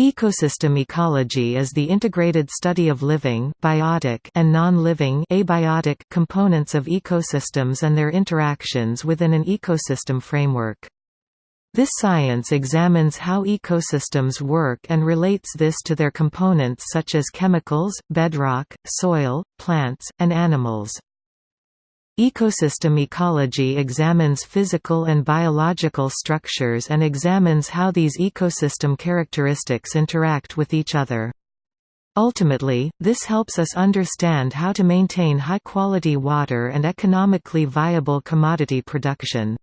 Ecosystem ecology is the integrated study of living biotic and non-living abiotic components of ecosystems and their interactions within an ecosystem framework. This science examines how ecosystems work and relates this to their components such as chemicals, bedrock, soil, plants, and animals. Ecosystem ecology examines physical and biological structures and examines how these ecosystem characteristics interact with each other. Ultimately, this helps us understand how to maintain high-quality water and economically viable commodity production.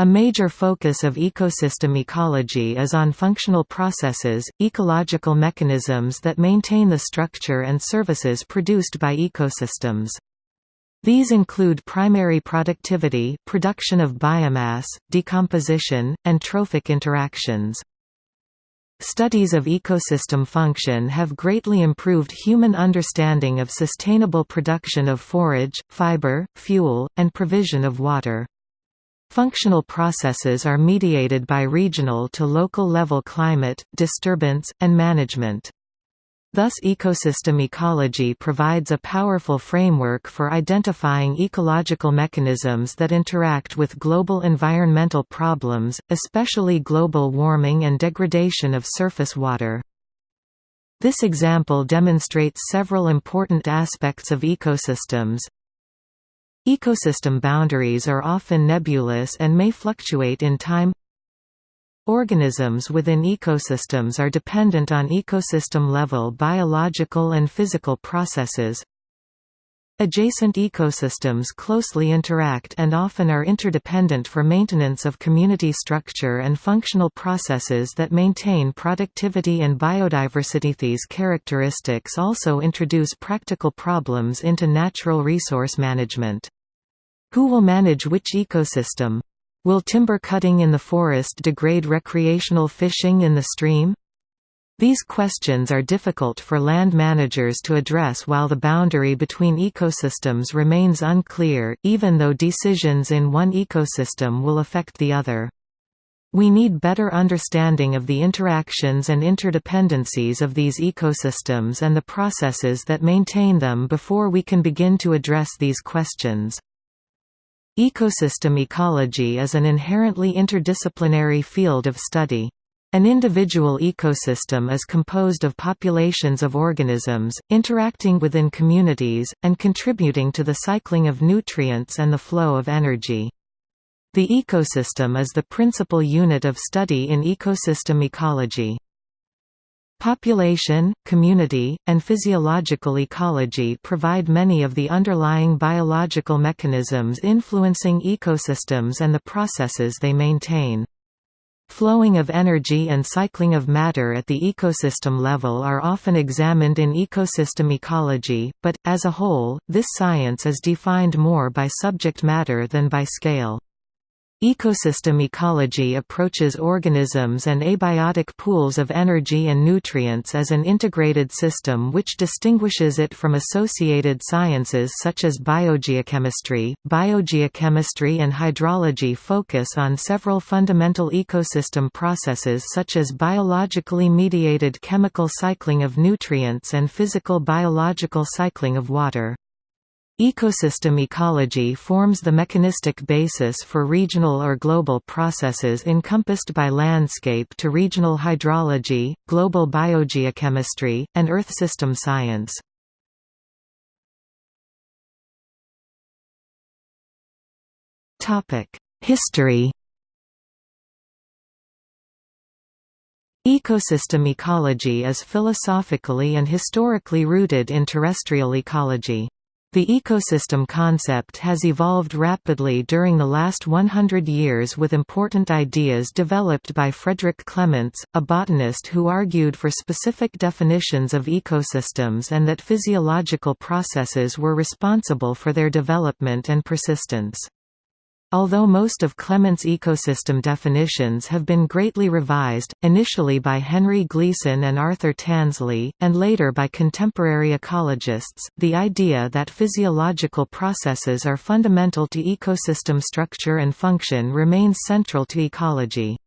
A major focus of ecosystem ecology is on functional processes, ecological mechanisms that maintain the structure and services produced by ecosystems. These include primary productivity production of biomass, decomposition, and trophic interactions. Studies of ecosystem function have greatly improved human understanding of sustainable production of forage, fiber, fuel, and provision of water. Functional processes are mediated by regional to local level climate, disturbance, and management. Thus ecosystem ecology provides a powerful framework for identifying ecological mechanisms that interact with global environmental problems, especially global warming and degradation of surface water. This example demonstrates several important aspects of ecosystems. Ecosystem boundaries are often nebulous and may fluctuate in time Organisms within ecosystems are dependent on ecosystem-level biological and physical processes. Adjacent ecosystems closely interact and often are interdependent for maintenance of community structure and functional processes that maintain productivity and biodiversity. These characteristics also introduce practical problems into natural resource management. Who will manage which ecosystem? Will timber cutting in the forest degrade recreational fishing in the stream? These questions are difficult for land managers to address while the boundary between ecosystems remains unclear, even though decisions in one ecosystem will affect the other. We need better understanding of the interactions and interdependencies of these ecosystems and the processes that maintain them before we can begin to address these questions. Ecosystem ecology is an inherently interdisciplinary field of study. An individual ecosystem is composed of populations of organisms, interacting within communities, and contributing to the cycling of nutrients and the flow of energy. The ecosystem is the principal unit of study in ecosystem ecology. Population, community, and physiological ecology provide many of the underlying biological mechanisms influencing ecosystems and the processes they maintain. Flowing of energy and cycling of matter at the ecosystem level are often examined in ecosystem ecology, but, as a whole, this science is defined more by subject matter than by scale. Ecosystem ecology approaches organisms and abiotic pools of energy and nutrients as an integrated system which distinguishes it from associated sciences such as biogeochemistry. Biogeochemistry and hydrology focus on several fundamental ecosystem processes such as biologically mediated chemical cycling of nutrients and physical biological cycling of water. Ecosystem ecology forms the mechanistic basis for regional or global processes encompassed by landscape to regional hydrology, global biogeochemistry, and Earth system science. History Ecosystem ecology is philosophically and historically rooted in terrestrial ecology. The ecosystem concept has evolved rapidly during the last 100 years with important ideas developed by Frederick Clements, a botanist who argued for specific definitions of ecosystems and that physiological processes were responsible for their development and persistence. Although most of Clements' ecosystem definitions have been greatly revised, initially by Henry Gleason and Arthur Tansley, and later by contemporary ecologists, the idea that physiological processes are fundamental to ecosystem structure and function remains central to ecology.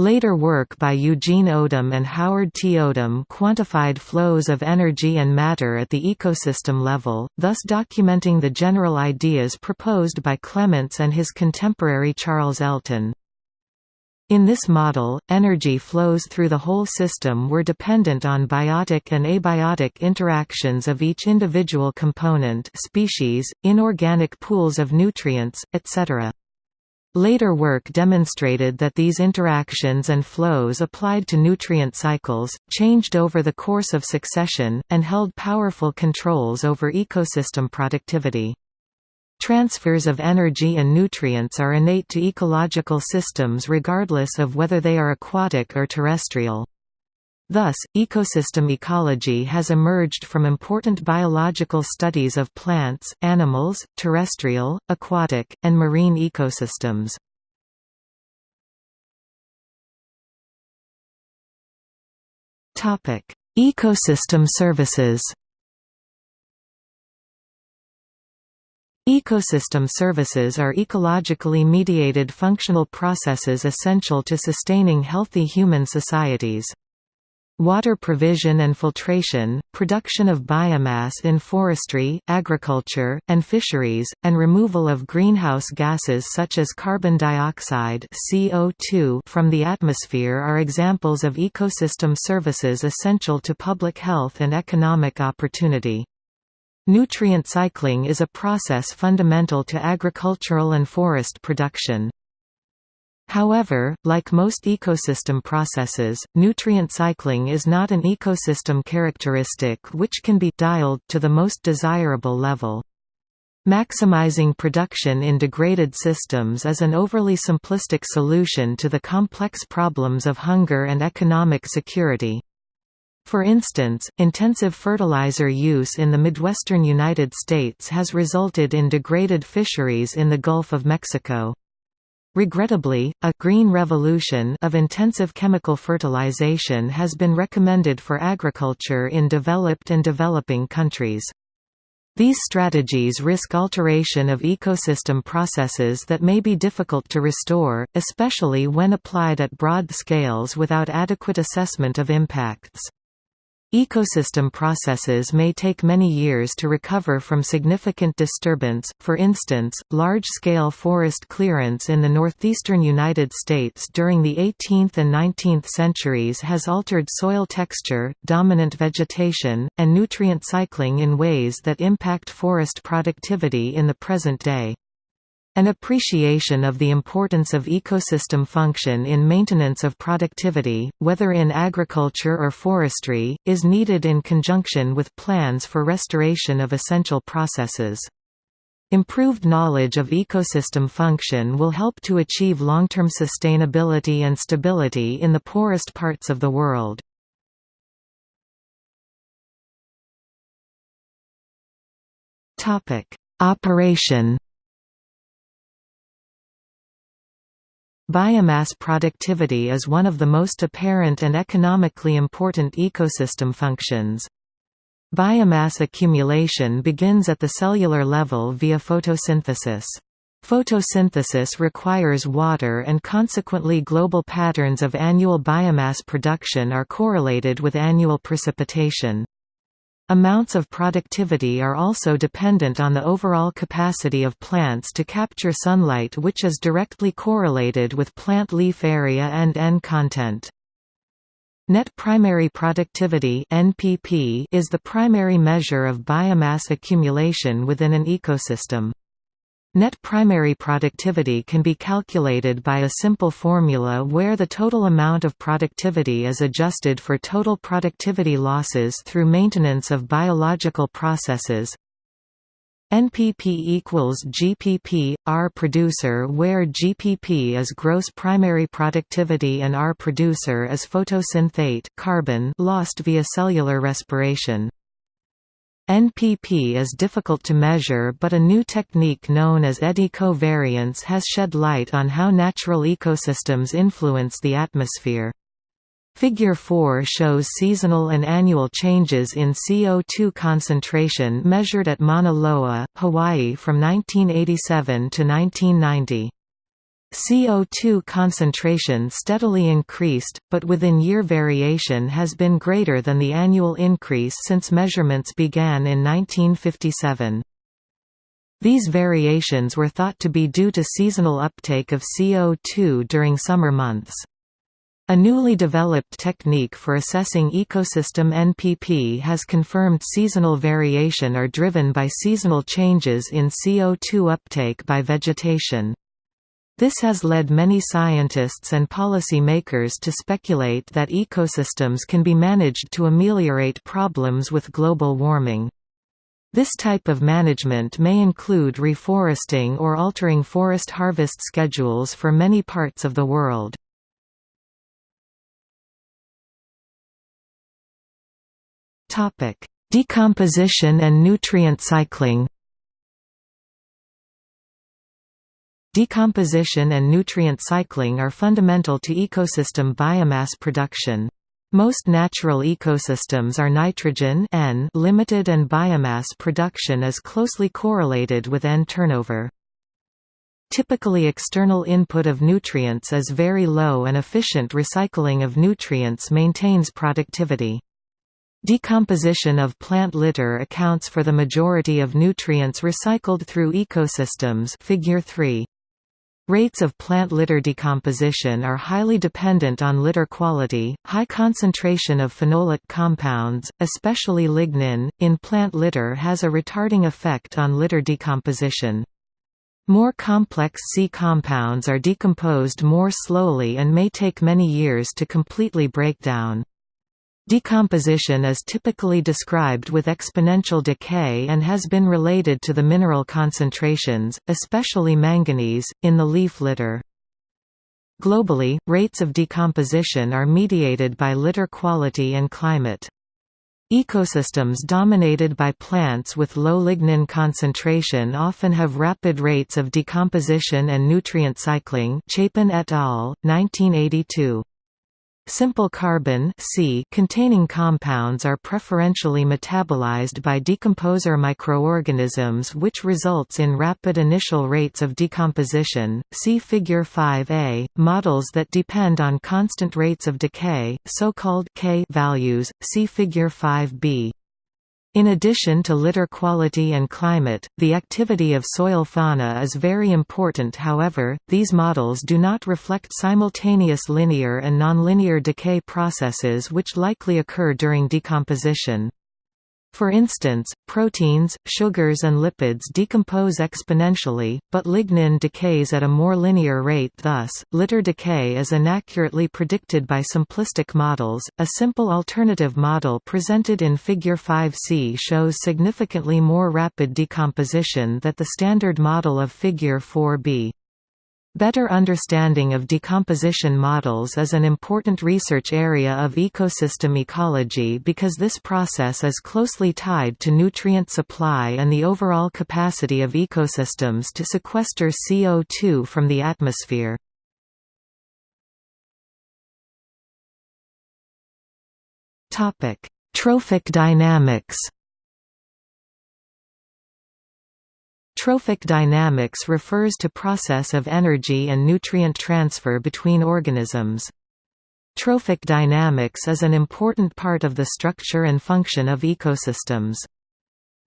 Later work by Eugene Odum and Howard T. Odum quantified flows of energy and matter at the ecosystem level, thus documenting the general ideas proposed by Clements and his contemporary Charles Elton. In this model, energy flows through the whole system were dependent on biotic and abiotic interactions of each individual component species, inorganic pools of nutrients, etc. Later work demonstrated that these interactions and flows applied to nutrient cycles, changed over the course of succession, and held powerful controls over ecosystem productivity. Transfers of energy and nutrients are innate to ecological systems regardless of whether they are aquatic or terrestrial. Thus, ecosystem ecology has emerged from important biological studies of plants, animals, terrestrial, aquatic, and marine ecosystems. Ecosystem services Ecosystem services are ecologically mediated functional processes essential to sustaining healthy human societies. Water provision and filtration, production of biomass in forestry, agriculture, and fisheries, and removal of greenhouse gases such as carbon dioxide CO2 from the atmosphere are examples of ecosystem services essential to public health and economic opportunity. Nutrient cycling is a process fundamental to agricultural and forest production. However, like most ecosystem processes, nutrient cycling is not an ecosystem characteristic which can be dialed to the most desirable level. Maximizing production in degraded systems is an overly simplistic solution to the complex problems of hunger and economic security. For instance, intensive fertilizer use in the Midwestern United States has resulted in degraded fisheries in the Gulf of Mexico. Regrettably, a «green revolution» of intensive chemical fertilization has been recommended for agriculture in developed and developing countries. These strategies risk alteration of ecosystem processes that may be difficult to restore, especially when applied at broad scales without adequate assessment of impacts. Ecosystem processes may take many years to recover from significant disturbance, for instance, large-scale forest clearance in the northeastern United States during the 18th and 19th centuries has altered soil texture, dominant vegetation, and nutrient cycling in ways that impact forest productivity in the present day. An appreciation of the importance of ecosystem function in maintenance of productivity, whether in agriculture or forestry, is needed in conjunction with plans for restoration of essential processes. Improved knowledge of ecosystem function will help to achieve long-term sustainability and stability in the poorest parts of the world. Operation Biomass productivity is one of the most apparent and economically important ecosystem functions. Biomass accumulation begins at the cellular level via photosynthesis. Photosynthesis requires water and consequently global patterns of annual biomass production are correlated with annual precipitation. Amounts of productivity are also dependent on the overall capacity of plants to capture sunlight which is directly correlated with plant leaf area and N content. Net primary productivity (NPP) is the primary measure of biomass accumulation within an ecosystem. Net primary productivity can be calculated by a simple formula where the total amount of productivity is adjusted for total productivity losses through maintenance of biological processes. NPP equals GPP, R producer where GPP is gross primary productivity and R producer is photosynthate carbon lost via cellular respiration. NPP is difficult to measure but a new technique known as eddy covariance has shed light on how natural ecosystems influence the atmosphere. Figure 4 shows seasonal and annual changes in CO2 concentration measured at Mauna Loa, Hawaii from 1987 to 1990. CO2 concentration steadily increased, but within-year variation has been greater than the annual increase since measurements began in 1957. These variations were thought to be due to seasonal uptake of CO2 during summer months. A newly developed technique for assessing ecosystem NPP has confirmed seasonal variation are driven by seasonal changes in CO2 uptake by vegetation. This has led many scientists and policy makers to speculate that ecosystems can be managed to ameliorate problems with global warming. This type of management may include reforesting or altering forest harvest schedules for many parts of the world. Decomposition and nutrient cycling Decomposition and nutrient cycling are fundamental to ecosystem biomass production. Most natural ecosystems are nitrogen N limited and biomass production is closely correlated with N turnover. Typically external input of nutrients is very low and efficient recycling of nutrients maintains productivity. Decomposition of plant litter accounts for the majority of nutrients recycled through ecosystems figure 3. Rates of plant litter decomposition are highly dependent on litter quality. High concentration of phenolic compounds, especially lignin, in plant litter has a retarding effect on litter decomposition. More complex C compounds are decomposed more slowly and may take many years to completely break down. Decomposition is typically described with exponential decay and has been related to the mineral concentrations, especially manganese, in the leaf litter. Globally, rates of decomposition are mediated by litter quality and climate. Ecosystems dominated by plants with low lignin concentration often have rapid rates of decomposition and nutrient cycling Chapin et al., 1982. Simple carbon C containing compounds are preferentially metabolized by decomposer microorganisms which results in rapid initial rates of decomposition. See figure 5a. Models that depend on constant rates of decay, so-called K values, see figure 5b. In addition to litter quality and climate, the activity of soil fauna is very important however, these models do not reflect simultaneous linear and nonlinear decay processes which likely occur during decomposition. For instance, proteins, sugars and lipids decompose exponentially, but lignin decays at a more linear rate thus, litter decay is inaccurately predicted by simplistic models. A simple alternative model presented in Figure 5c shows significantly more rapid decomposition than the standard model of Figure 4b. Better understanding of decomposition models is an important research area of ecosystem ecology because this process is closely tied to nutrient supply and the overall capacity of ecosystems to sequester CO2 from the atmosphere. Trophic dynamics Trophic dynamics refers to process of energy and nutrient transfer between organisms. Trophic dynamics is an important part of the structure and function of ecosystems.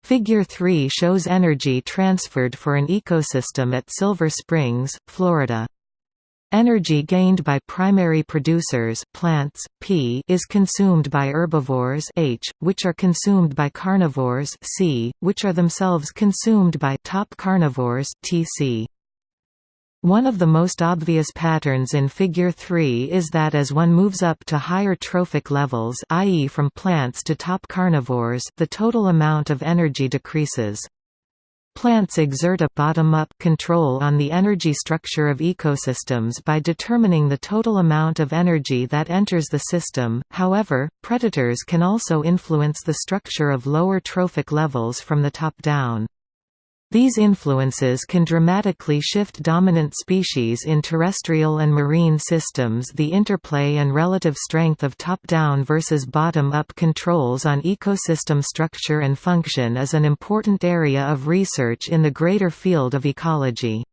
Figure 3 shows energy transferred for an ecosystem at Silver Springs, Florida. Energy gained by primary producers plants, P is consumed by herbivores H, which are consumed by carnivores C, which are themselves consumed by top carnivores TC. One of the most obvious patterns in Figure 3 is that as one moves up to higher trophic levels i.e. from plants to top carnivores the total amount of energy decreases. Plants exert a bottom-up control on the energy structure of ecosystems by determining the total amount of energy that enters the system, however, predators can also influence the structure of lower trophic levels from the top down. These influences can dramatically shift dominant species in terrestrial and marine systems. The interplay and relative strength of top down versus bottom up controls on ecosystem structure and function is an important area of research in the greater field of ecology.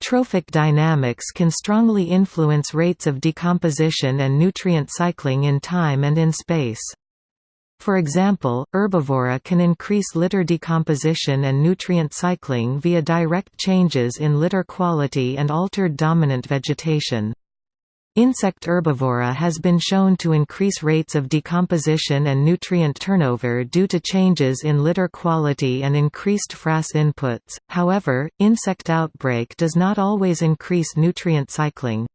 Trophic dynamics can strongly influence rates of decomposition and nutrient cycling in time and in space. For example, herbivory can increase litter decomposition and nutrient cycling via direct changes in litter quality and altered dominant vegetation. Insect herbivory has been shown to increase rates of decomposition and nutrient turnover due to changes in litter quality and increased frass inputs, however, insect outbreak does not always increase nutrient cycling.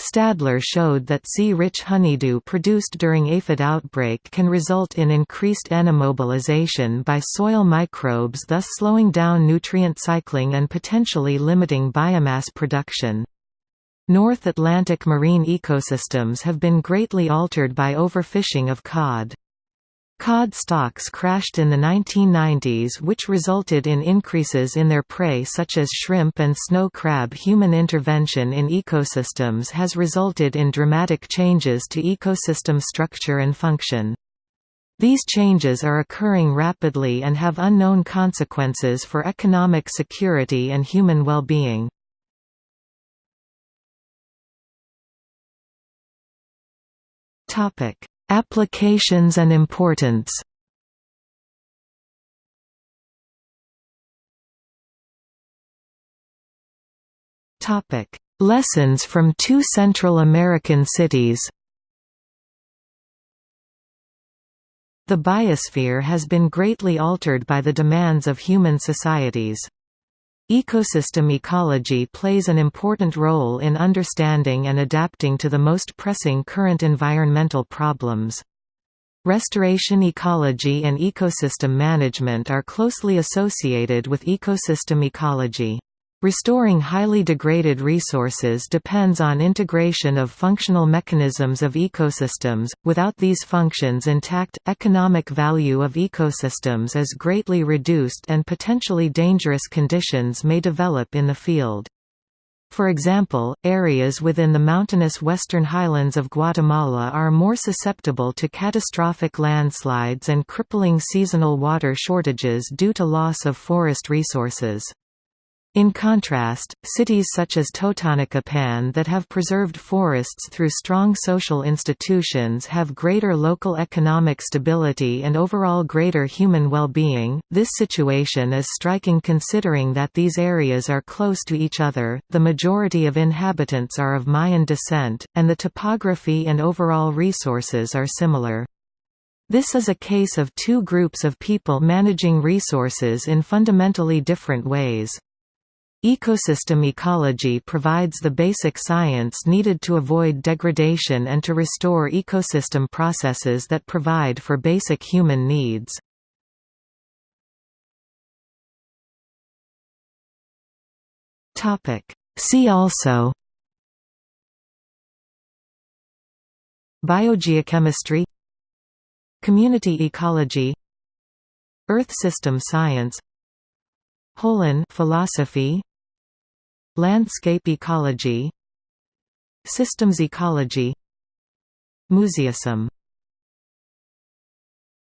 Stadler showed that C-rich honeydew produced during aphid outbreak can result in increased N-immobilization by soil microbes thus slowing down nutrient cycling and potentially limiting biomass production. North Atlantic marine ecosystems have been greatly altered by overfishing of cod. Cod stocks crashed in the 1990s which resulted in increases in their prey such as shrimp and snow crab Human intervention in ecosystems has resulted in dramatic changes to ecosystem structure and function. These changes are occurring rapidly and have unknown consequences for economic security and human well-being. Applications and importance. Lessons from two Central American cities. The biosphere has been greatly altered by the demands of human societies. Ecosystem ecology plays an important role in understanding and adapting to the most pressing current environmental problems. Restoration ecology and ecosystem management are closely associated with ecosystem ecology. Restoring highly degraded resources depends on integration of functional mechanisms of ecosystems. Without these functions intact, economic value of ecosystems is greatly reduced and potentially dangerous conditions may develop in the field. For example, areas within the mountainous western highlands of Guatemala are more susceptible to catastrophic landslides and crippling seasonal water shortages due to loss of forest resources. In contrast, cities such as Totonicapán that have preserved forests through strong social institutions have greater local economic stability and overall greater human well-being. This situation is striking considering that these areas are close to each other, the majority of inhabitants are of Mayan descent, and the topography and overall resources are similar. This is a case of two groups of people managing resources in fundamentally different ways. Ecosystem ecology provides the basic science needed to avoid degradation and to restore ecosystem processes that provide for basic human needs. See also Biogeochemistry Community ecology Earth system science Holon philosophy Landscape ecology. Systems ecology. Museism